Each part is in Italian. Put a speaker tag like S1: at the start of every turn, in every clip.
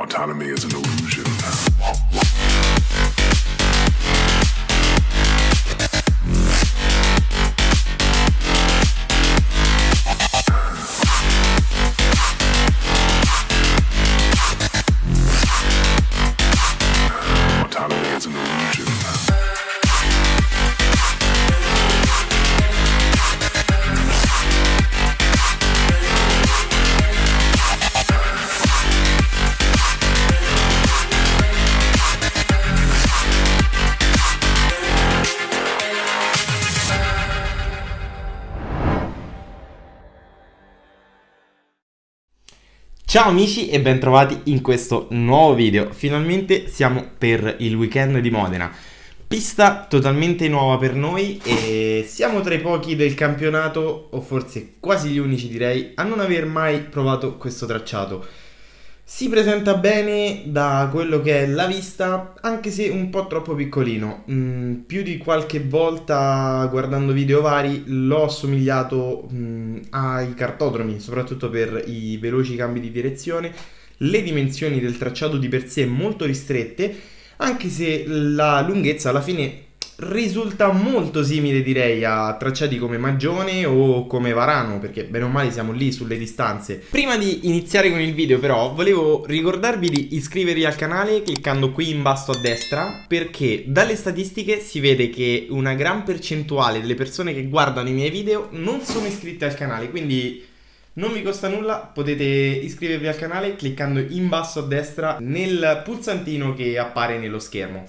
S1: Autonomy is an illusion.
S2: Ciao amici e bentrovati in questo nuovo video. Finalmente siamo per il weekend di Modena. Pista totalmente nuova per noi e siamo tra i pochi del campionato, o forse quasi gli unici direi, a non aver mai provato questo tracciato. Si presenta bene da quello che è la vista, anche se un po' troppo piccolino. Mm, più di qualche volta guardando video vari l'ho assomigliato mm, ai cartodromi, soprattutto per i veloci cambi di direzione. Le dimensioni del tracciato di per sé molto ristrette, anche se la lunghezza alla fine risulta molto simile direi a tracciati come Magione o come Varano perché bene o male siamo lì sulle distanze prima di iniziare con il video però volevo ricordarvi di iscrivervi al canale cliccando qui in basso a destra perché dalle statistiche si vede che una gran percentuale delle persone che guardano i miei video non sono iscritte al canale quindi non vi costa nulla, potete iscrivervi al canale cliccando in basso a destra nel pulsantino che appare nello schermo.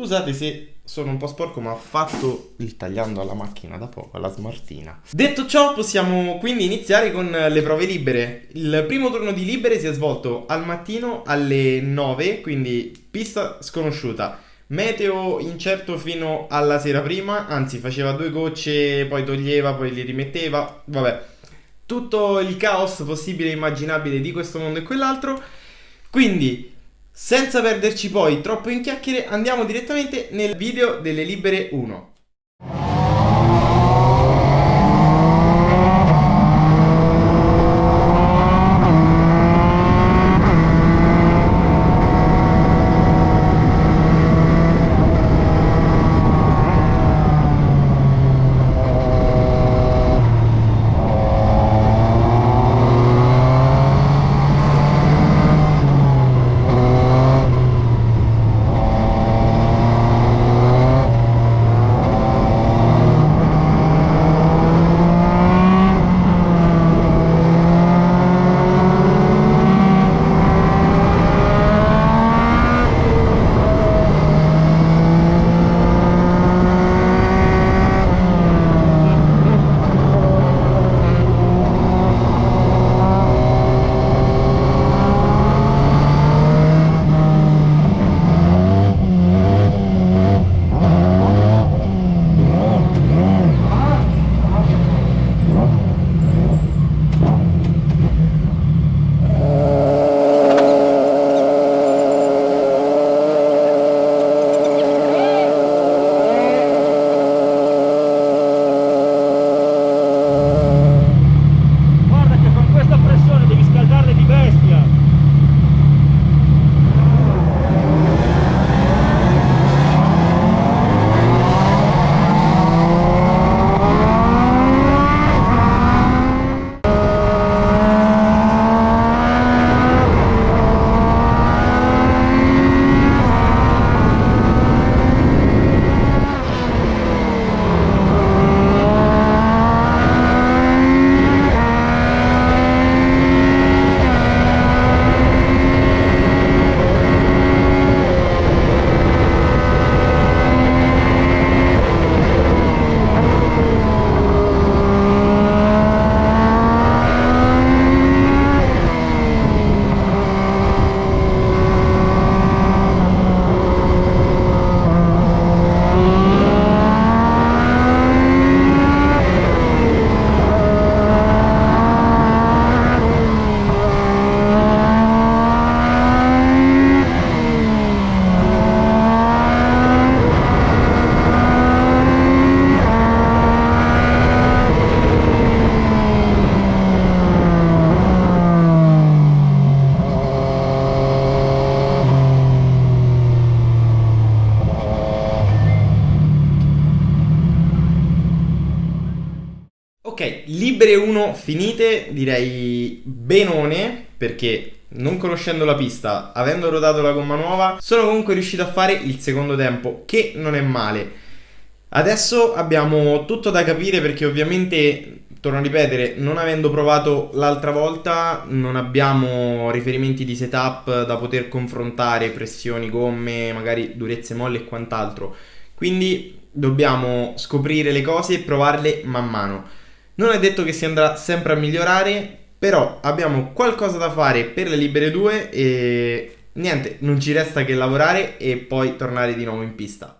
S2: Scusate se sono un po' sporco ma ho fatto il tagliando alla macchina da poco, alla smartina. Detto ciò possiamo quindi iniziare con le prove libere. Il primo turno di libere si è svolto al mattino alle 9, quindi pista sconosciuta. Meteo incerto fino alla sera prima, anzi faceva due gocce, poi toglieva, poi li rimetteva, vabbè. Tutto il caos possibile e immaginabile di questo mondo e quell'altro. Quindi senza perderci poi troppo in chiacchiere, andiamo direttamente nel video delle libere 1. Finite, direi benone, perché non conoscendo la pista, avendo rodato la gomma nuova, sono comunque riuscito a fare il secondo tempo, che non è male. Adesso abbiamo tutto da capire perché ovviamente, torno a ripetere, non avendo provato l'altra volta, non abbiamo riferimenti di setup da poter confrontare, pressioni, gomme, magari durezze molle e quant'altro. Quindi dobbiamo scoprire le cose e provarle man mano. Non è detto che si andrà sempre a migliorare, però abbiamo qualcosa da fare per le libere 2 e niente, non ci resta che lavorare e poi tornare di nuovo in pista.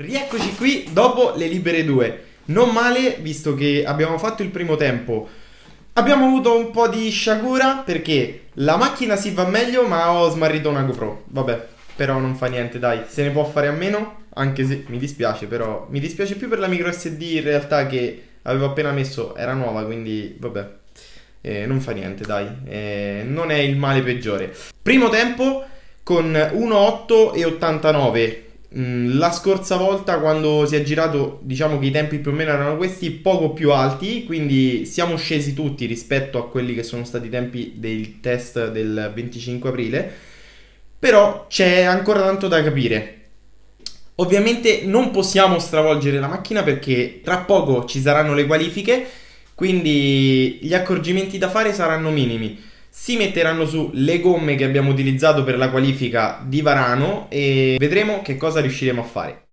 S2: Rieccoci qui dopo le libere 2. Non male, visto che abbiamo fatto il primo tempo. Abbiamo avuto un po' di sciagura perché la macchina si va meglio, ma ho smarrito una GoPro. Vabbè, però non fa niente, dai, se ne può fare a meno, anche se mi dispiace, però mi dispiace più per la micro SD in realtà che avevo appena messo, era nuova, quindi vabbè. Eh, non fa niente, dai, eh, non è il male peggiore. Primo tempo con 1.8 e 89 Mm, la scorsa volta quando si è girato diciamo che i tempi più o meno erano questi poco più alti quindi siamo scesi tutti rispetto a quelli che sono stati i tempi del test del 25 aprile però c'è ancora tanto da capire Ovviamente non possiamo stravolgere la macchina perché tra poco ci saranno le qualifiche, quindi gli accorgimenti da fare saranno minimi. Si metteranno su le gomme che abbiamo utilizzato per la qualifica di Varano e vedremo che cosa riusciremo a fare.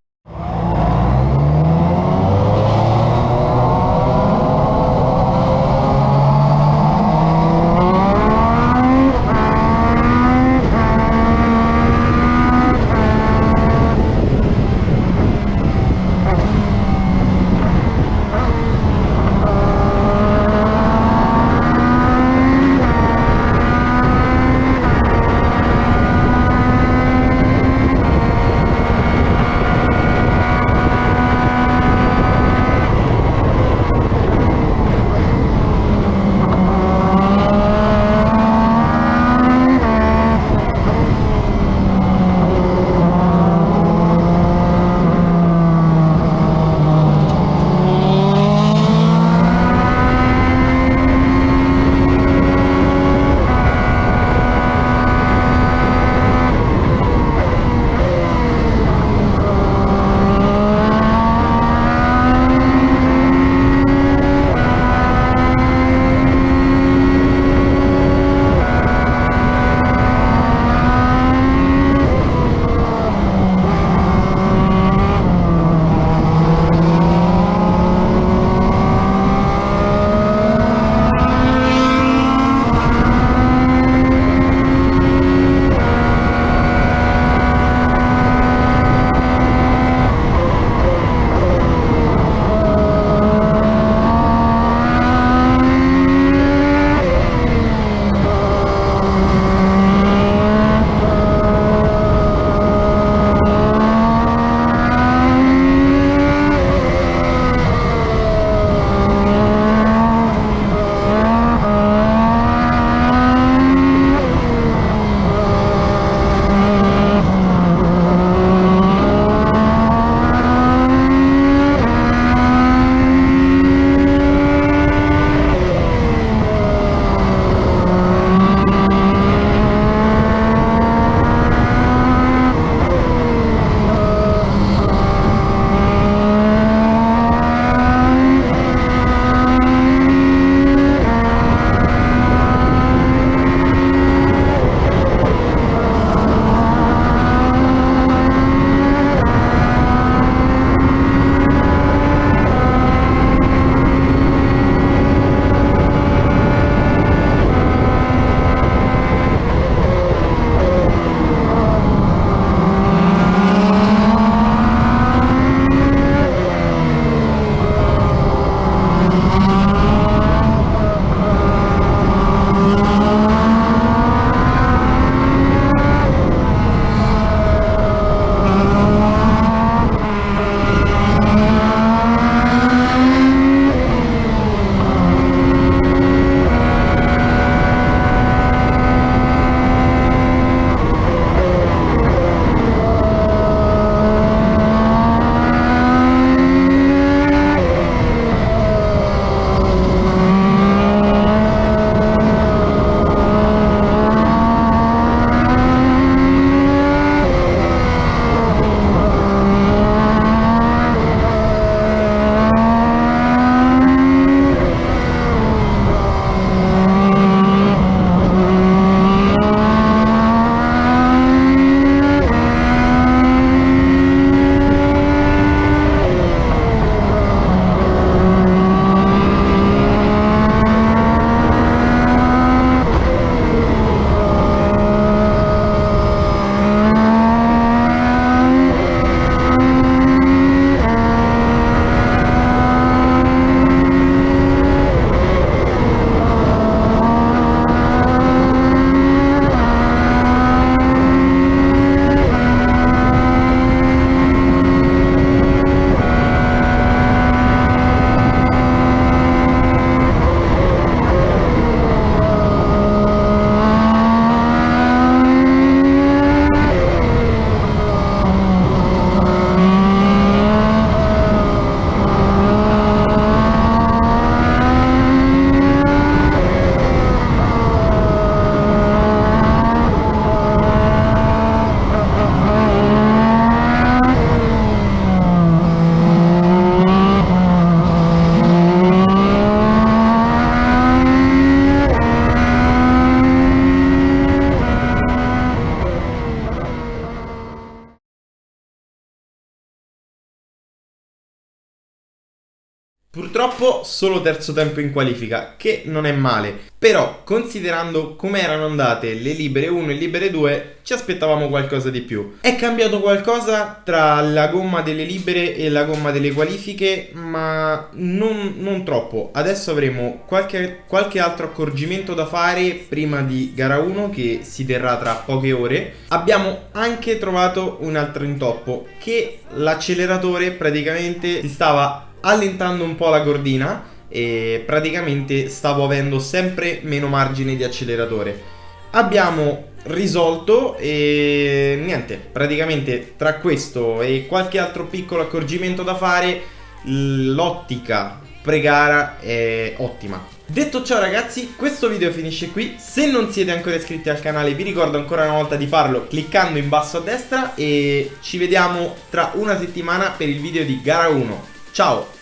S2: Purtroppo solo terzo tempo in qualifica, che non è male. Però, considerando come erano andate le libere 1 e libere 2, ci aspettavamo qualcosa di più. È cambiato qualcosa tra la gomma delle libere e la gomma delle qualifiche, ma non, non troppo. Adesso avremo qualche, qualche altro accorgimento da fare prima di gara 1 che si terrà tra poche ore. Abbiamo anche trovato un altro intoppo, che l'acceleratore praticamente si stava allentando un po' la cordina e praticamente stavo avendo sempre meno margine di acceleratore. Abbiamo risolto e niente, praticamente tra questo e qualche altro piccolo accorgimento da fare, l'ottica pre-gara è ottima. Detto ciò ragazzi, questo video finisce qui, se non siete ancora iscritti al canale vi ricordo ancora una volta di farlo cliccando in basso a destra e ci vediamo tra una settimana per il video di gara 1. Ciao!